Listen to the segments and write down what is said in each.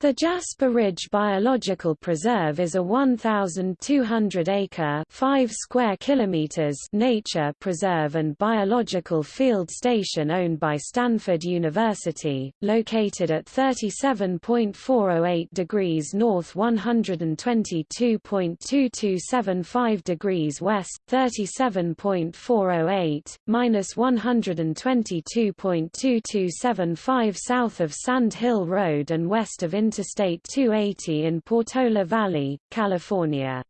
The Jasper Ridge Biological Preserve is a 1,200-acre (5 square kilometers) nature preserve and biological field station owned by Stanford University, located at 37.408 degrees north 122.2275 degrees west, 37.408, minus 122.2275 south of Sand Hill Road and west of Interstate 280 in Portola Valley, California.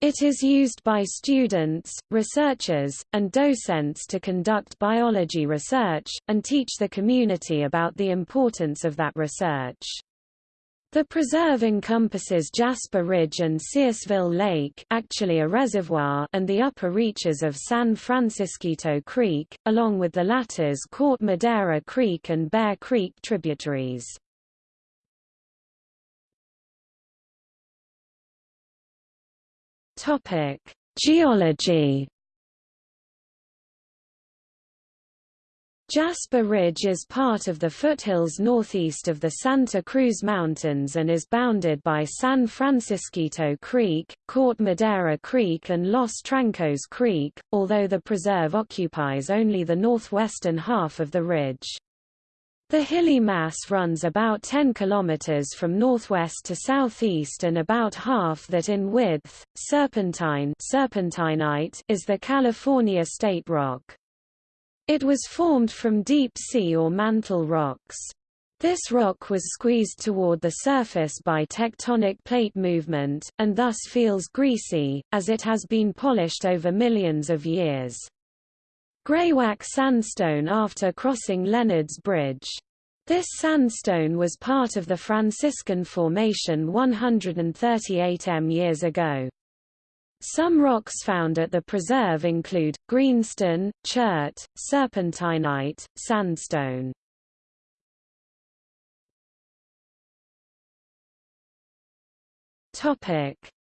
It is used by students, researchers, and docents to conduct biology research, and teach the community about the importance of that research. The preserve encompasses Jasper Ridge and Searsville Lake actually a reservoir and the upper reaches of San Francisquito Creek, along with the latter's Corte Madera Creek and Bear Creek tributaries. Topic: Geology. Jasper Ridge is part of the foothills northeast of the Santa Cruz Mountains and is bounded by San Francisquito Creek, Corte Madera Creek and Los Trancos Creek, although the preserve occupies only the northwestern half of the ridge. The hilly mass runs about 10 km from northwest to southeast and about half that in width. Serpentine serpentinite is the California state rock. It was formed from deep sea or mantle rocks. This rock was squeezed toward the surface by tectonic plate movement, and thus feels greasy, as it has been polished over millions of years. Greywacke sandstone after crossing Leonard's Bridge. This sandstone was part of the Franciscan Formation 138 m years ago. Some rocks found at the preserve include, greenstone, chert, serpentinite, sandstone.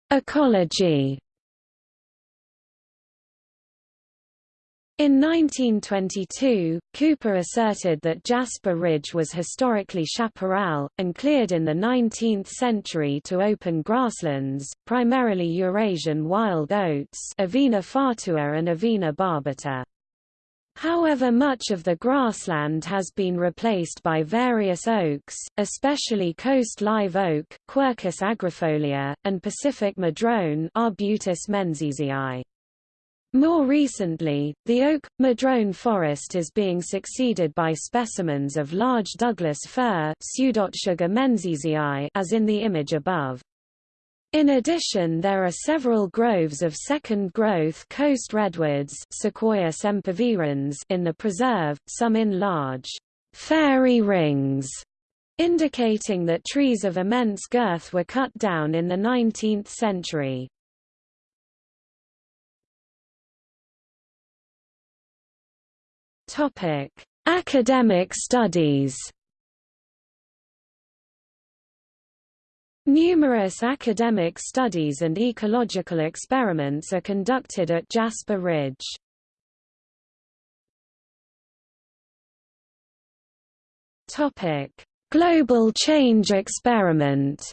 Ecology In 1922, Cooper asserted that Jasper Ridge was historically chaparral, and cleared in the 19th century to open grasslands, primarily Eurasian wild oats Avena fatua and Avena barbata. However much of the grassland has been replaced by various oaks, especially coast live oak Quercus agrifolia, and Pacific madrone Arbutus menziesii. More recently, the oak, madrone forest is being succeeded by specimens of large Douglas fir as in the image above. In addition there are several groves of second-growth coast redwoods Sequoia sempervirens in the preserve, some in large fairy rings, indicating that trees of immense girth were cut down in the 19th century. Topic: Academic studies. Numerous academic studies and ecological experiments are conducted at Jasper Ridge. Topic: Global Change Experiment.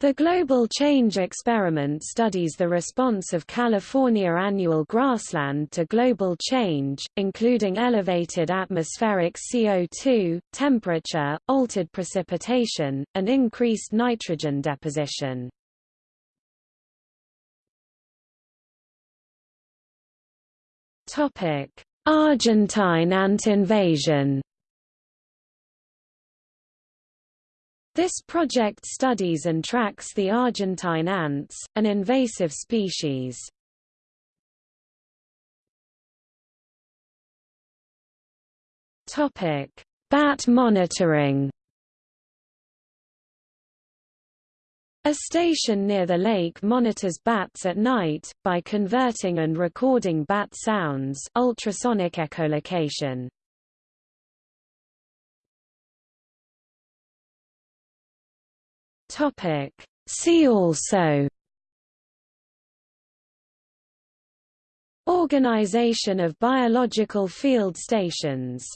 The Global Change Experiment studies the response of California annual grassland to global change, including elevated atmospheric CO2, temperature, altered precipitation, and increased nitrogen deposition. Argentine ant invasion This project studies and tracks the Argentine ants, an invasive species. Topic: Bat monitoring. A station near the lake monitors bats at night, by converting and recording bat sounds ultrasonic echolocation. Topic. See also Organization of biological field stations